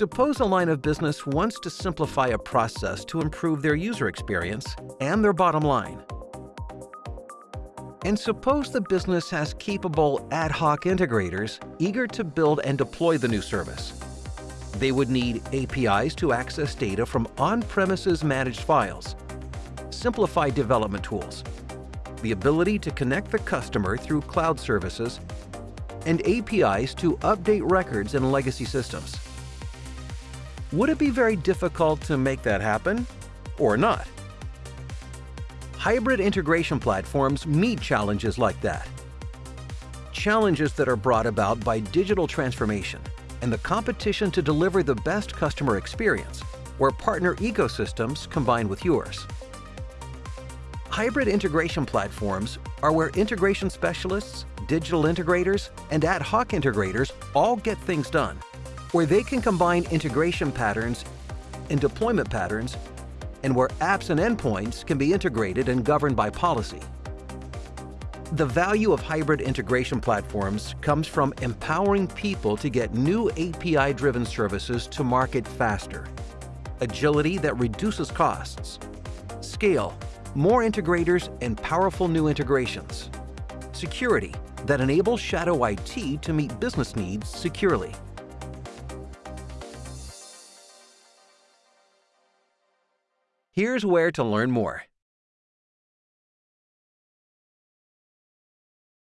Suppose a line of business wants to simplify a process to improve their user experience and their bottom line. And suppose the business has capable ad hoc integrators eager to build and deploy the new service. They would need APIs to access data from on-premises managed files, simplified development tools, the ability to connect the customer through cloud services, and APIs to update records in legacy systems. Would it be very difficult to make that happen, or not? Hybrid integration platforms meet challenges like that. Challenges that are brought about by digital transformation and the competition to deliver the best customer experience, where partner ecosystems combine with yours. Hybrid integration platforms are where integration specialists, digital integrators, and ad hoc integrators all get things done, where they can combine integration patterns and deployment patterns and where apps and endpoints can be integrated and governed by policy. The value of hybrid integration platforms comes from empowering people to get new API-driven services to market faster, agility that reduces costs, scale, more integrators and powerful new integrations, security that enables Shadow IT to meet business needs securely. Here's where to learn more.